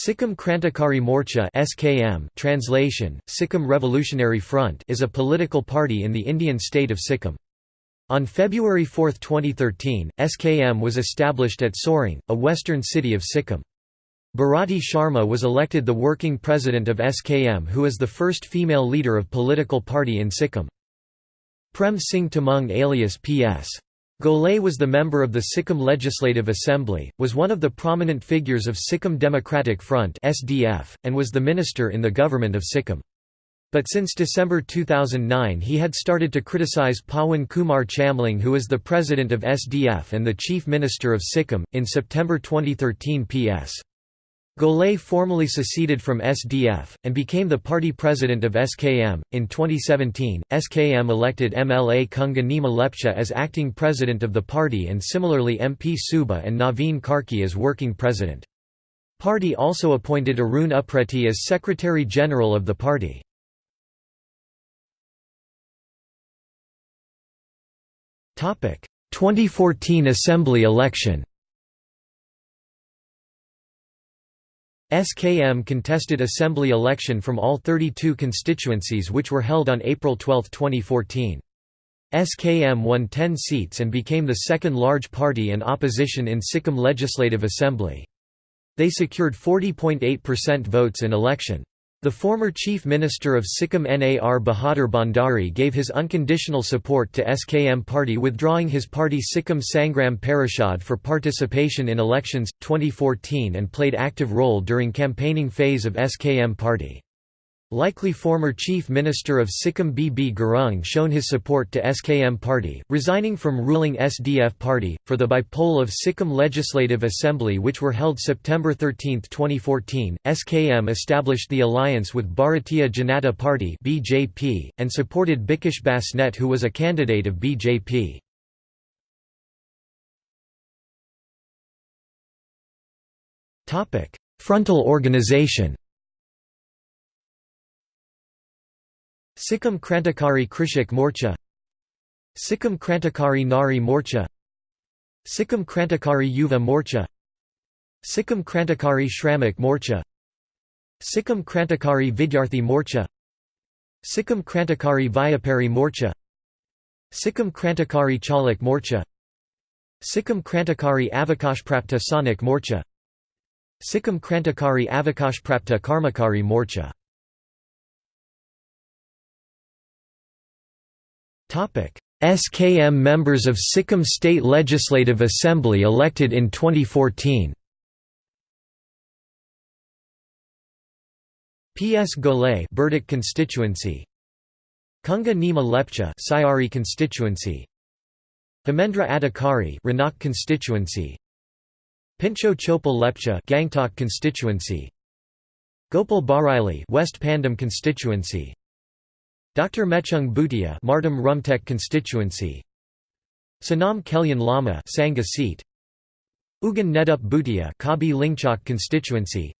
Sikkim Krantikari Morcha (SKM) translation Sikkim Revolutionary Front is a political party in the Indian state of Sikkim. On February 4, 2013, SKM was established at Soreng, a western city of Sikkim. Bharati Sharma was elected the working president of SKM who is the first female leader of political party in Sikkim. Prem Singh Tamang alias P.S. Golay was the member of the Sikkim Legislative Assembly, was one of the prominent figures of Sikkim Democratic Front (SDF), and was the minister in the government of Sikkim. But since December 2009 he had started to criticize Pawan Kumar Chamling who is the president of SDF and the chief minister of Sikkim. In September 2013 P.S. Golay formally seceded from SDF, and became the party president of SKM. In 2017, SKM elected MLA Kunga Nima Lepcha as acting president of the party and similarly MP Suba and Naveen Karki as working president. Party also appointed Arun Upreti as Secretary General of the party. Topic: 2014 Assembly election. SKM contested assembly election from all 32 constituencies which were held on April 12, 2014. SKM won 10 seats and became the second large party and opposition in Sikkim Legislative Assembly. They secured 40.8% votes in election. The former Chief Minister of Sikkim Nar Bahadur Bhandari gave his unconditional support to SKM party withdrawing his party Sikkim Sangram Parishad for participation in elections, 2014 and played active role during campaigning phase of SKM party. Likely former Chief Minister of Sikkim B. B. Gurung shown his support to SKM party, resigning from ruling SDF party, for the bypoll of Sikkim Legislative Assembly which were held September 13, 2014. SKM established the alliance with Bharatiya Janata Party (BJP) and supported Bikash Basnet who was a candidate of BJP. Frontal organization Sikkim Krantikari Krishak Morcha Sikkim Krantikari Nari Morcha Sikkim Krantikari Yuva Morcha Sikkim Krantikari Shramak Morcha Sikkim Krantikari Vidyarthi Morcha Sikkim Krantikari Vyapari Morcha Sikkim Krantikari Chalak Morcha Sikkim Krantikari Avakashprapta Sanik Morcha Sikkim Krantikari Avakashprapta Karmakari Morcha SKM members of Sikkim State Legislative Assembly elected in 2014 PS Golay Burtuk constituency. Kunga Nima Lepcha Sayari constituency. Hemendra Adhikari Rhenock constituency. Pintso Chopel Lepcha Gangtok constituency. Gopal Baraily West Pendam constituency Dr. Mechung Bhutia Martam Rumtek constituency Sanam Kelyan Lama Sangha seat Ugan Nedup Bhutia Kabi Lungchok constituency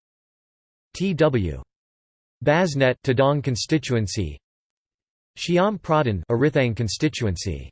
T.W. Basnet Tadong constituency Shyam Pradhan Arithang constituency